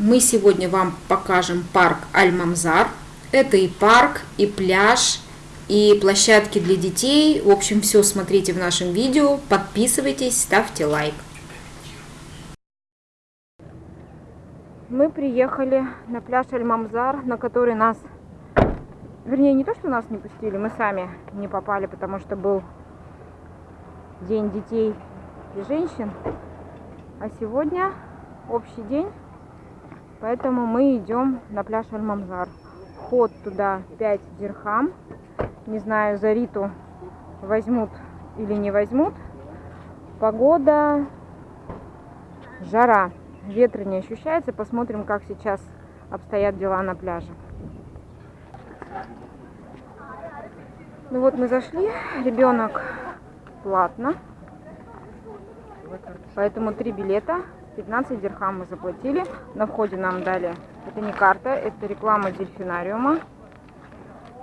Мы сегодня вам покажем парк Аль-Мамзар. Это и парк, и пляж, и площадки для детей. В общем, все смотрите в нашем видео. Подписывайтесь, ставьте лайк. Мы приехали на пляж Аль-Мамзар, на который нас... Вернее, не то, что нас не пустили, мы сами не попали, потому что был День детей и женщин. А сегодня общий день, поэтому мы идем на пляж Аль-Мамзар. Вход туда 5 дирхам. Не знаю, за Риту возьмут или не возьмут. Погода, жара, ветра не ощущается. Посмотрим, как сейчас обстоят дела на пляже. Ну вот мы зашли, ребенок платно. Поэтому три билета, 15 дирхам мы заплатили. На входе нам дали, это не карта, это реклама дельфинариума.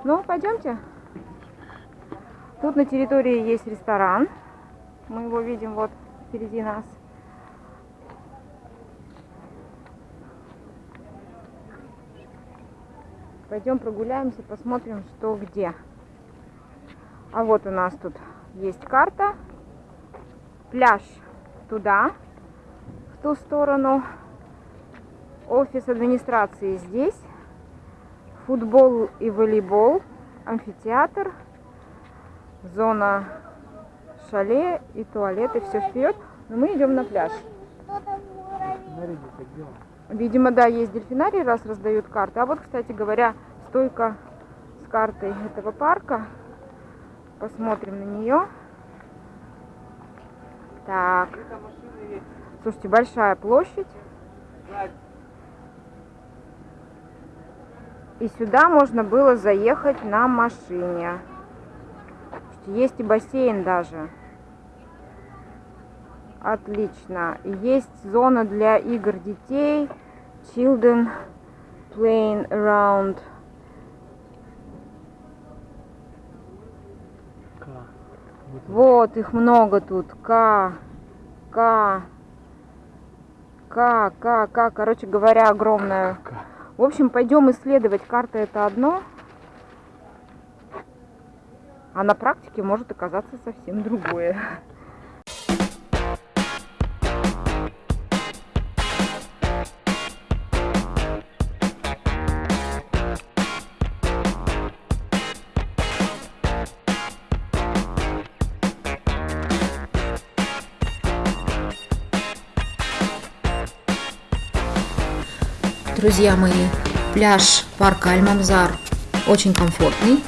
Ну, пойдемте. Тут на территории есть ресторан. Мы его видим вот впереди нас. Пойдем прогуляемся, посмотрим, что где. А вот у нас тут есть карта. Пляж туда, в ту сторону. Офис администрации здесь. Футбол и волейбол. Амфитеатр. Зона шале и туалеты. Все вперед. Но мы идем на пляж. Видимо, да, есть дельфинарий, раз раздают карты. А вот, кстати говоря, стойка с картой этого парка. Посмотрим на нее. Так. Слушайте, большая площадь. И сюда можно было заехать на машине. Есть и бассейн даже. Отлично. Есть зона для игр детей. Children playing around Вот, их много тут. К, К, К, К, К. Короче говоря, огромная. В общем, пойдем исследовать. Карта это одно. А на практике может оказаться совсем другое. Друзья мои, пляж парка Альмамзар очень комфортный,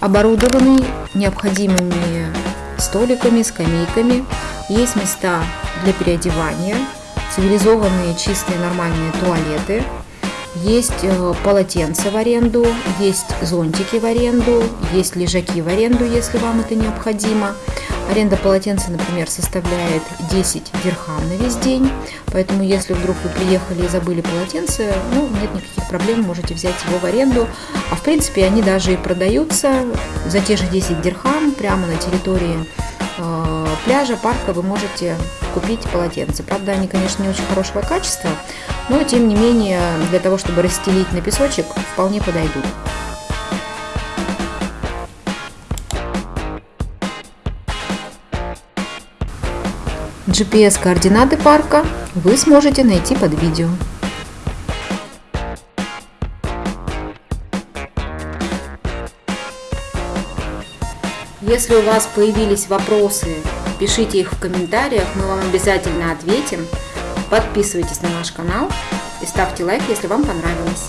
оборудованный необходимыми столиками, скамейками. Есть места для переодевания, цивилизованные, чистые, нормальные туалеты. Есть э, полотенца в аренду, есть зонтики в аренду, есть лежаки в аренду, если вам это необходимо. Аренда полотенца, например, составляет 10 дирхам на весь день, поэтому если вдруг вы приехали и забыли полотенце, ну, нет никаких проблем, можете взять его в аренду. А в принципе они даже и продаются за те же 10 дирхам прямо на территории э, пляжа, парка вы можете купить полотенце. Правда, они, конечно, не очень хорошего качества, но тем не менее для того, чтобы расстелить на песочек, вполне подойдут. GPS-координаты парка вы сможете найти под видео. Если у вас появились вопросы, пишите их в комментариях, мы вам обязательно ответим. Подписывайтесь на наш канал и ставьте лайк, если вам понравилось.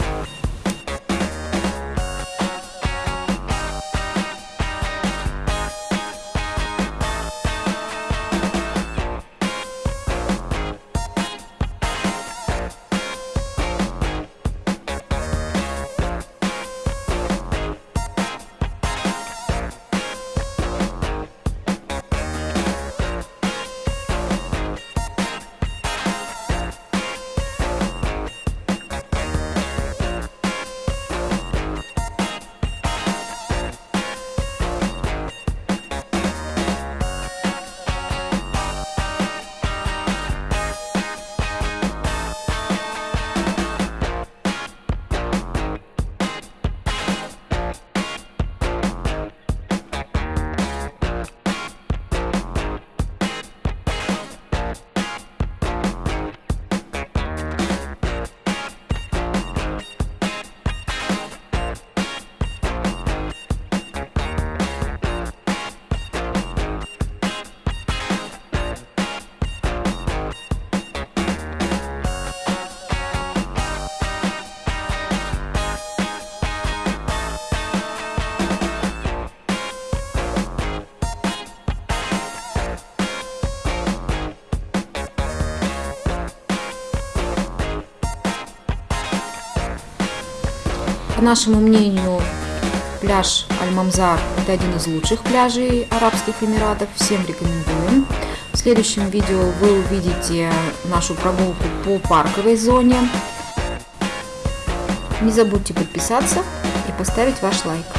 По нашему мнению, пляж Аль-Мамзар – это один из лучших пляжей Арабских Эмиратов. Всем рекомендуем. В следующем видео вы увидите нашу прогулку по парковой зоне. Не забудьте подписаться и поставить ваш лайк.